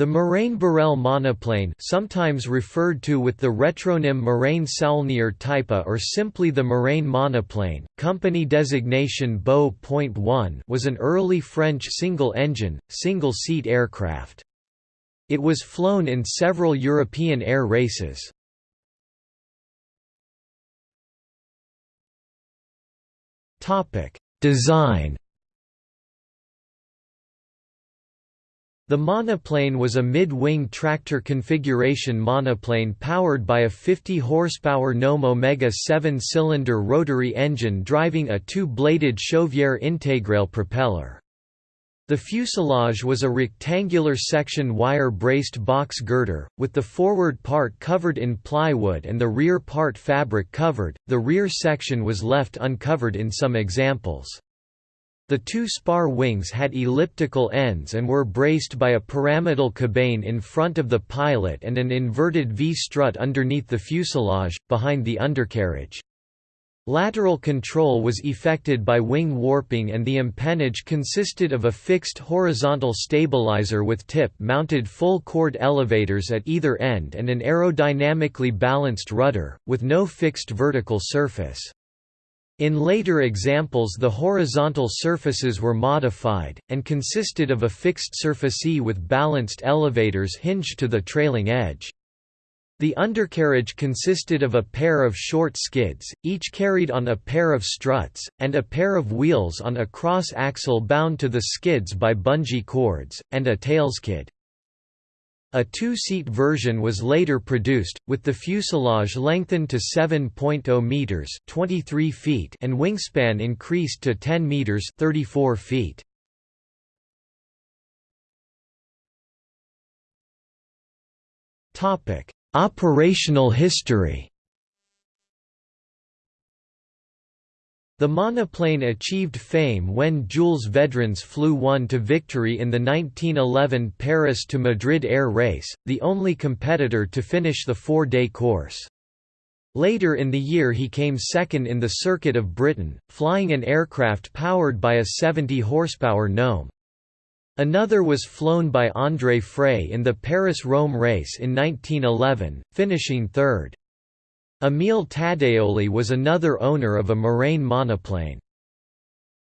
The Morane Borel monoplane sometimes referred to with the retronym Morane Saulnier Type or simply the Morane monoplane, company designation Beau.1 was an early French single-engine, single-seat aircraft. It was flown in several European air races. Design The monoplane was a mid-wing tractor configuration monoplane powered by a 50 horsepower Gnome Omega 7-cylinder rotary engine driving a two-bladed Chauvière Intégrale propeller. The fuselage was a rectangular section wire-braced box girder, with the forward part covered in plywood and the rear part fabric covered, the rear section was left uncovered in some examples. The two spar wings had elliptical ends and were braced by a pyramidal cabane in front of the pilot and an inverted V-strut underneath the fuselage, behind the undercarriage. Lateral control was effected by wing warping and the empennage consisted of a fixed horizontal stabilizer with tip-mounted full-chord elevators at either end and an aerodynamically balanced rudder, with no fixed vertical surface. In later examples the horizontal surfaces were modified, and consisted of a fixed surfacee with balanced elevators hinged to the trailing edge. The undercarriage consisted of a pair of short skids, each carried on a pair of struts, and a pair of wheels on a cross-axle bound to the skids by bungee cords, and a tailskid. A two-seat version was later produced, with the fuselage lengthened to 7.0 meters (23 feet) and wingspan increased to 10 meters (34 feet). Topic: Operational history. The monoplane achieved fame when Jules Vedrines flew one to victory in the 1911 Paris to Madrid air race, the only competitor to finish the four-day course. Later in the year he came second in the Circuit of Britain, flying an aircraft powered by a 70 horsepower Gnome. Another was flown by André Frey in the Paris–Rome race in 1911, finishing third. Emile Taddeoli was another owner of a Morane monoplane.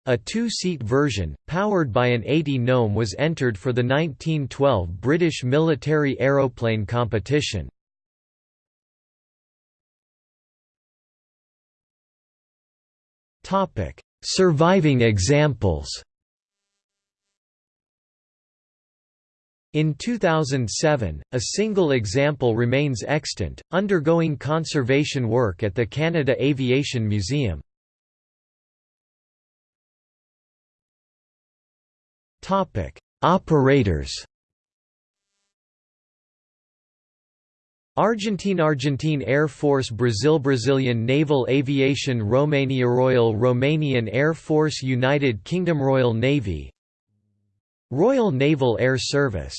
A two-seat version, powered by an 80 Gnome was entered for the 1912 British military aeroplane competition. Surviving examples In 2007, a single example remains extant, undergoing conservation work at the Canada Aviation Museum. Operators Argentine Argentine Air Force Brazil Brazilian Naval Aviation Romania Royal Romanian Air Force United Kingdom Royal Navy Royal Naval Air Service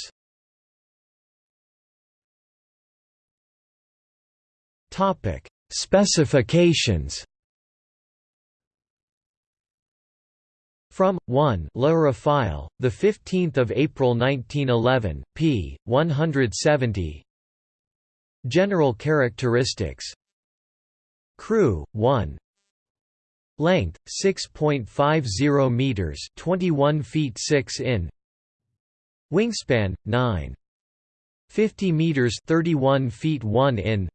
Topic: Specifications. From 1 Le the 15th of April 1911, p. 170. General characteristics. Crew 1. Length 6.50 meters, 21 feet 6 in. Wingspan 9. 50 meters 31 feet 1 in.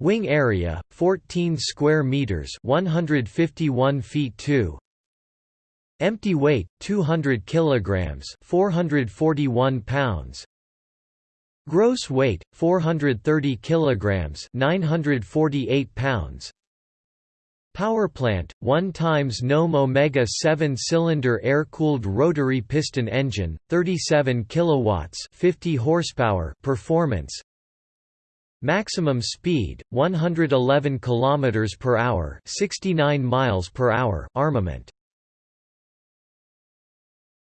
Wing area 14 square meters 151 feet 2 Empty weight 200 kilograms 441 pounds. Gross weight 430 kilograms 948 pounds Power plant, 1 times Gnome Omega 7-cylinder air-cooled rotary piston engine, 37 kilowatts, 50 horsepower performance. Maximum speed, 111 km per hour, 69 miles per hour. Armament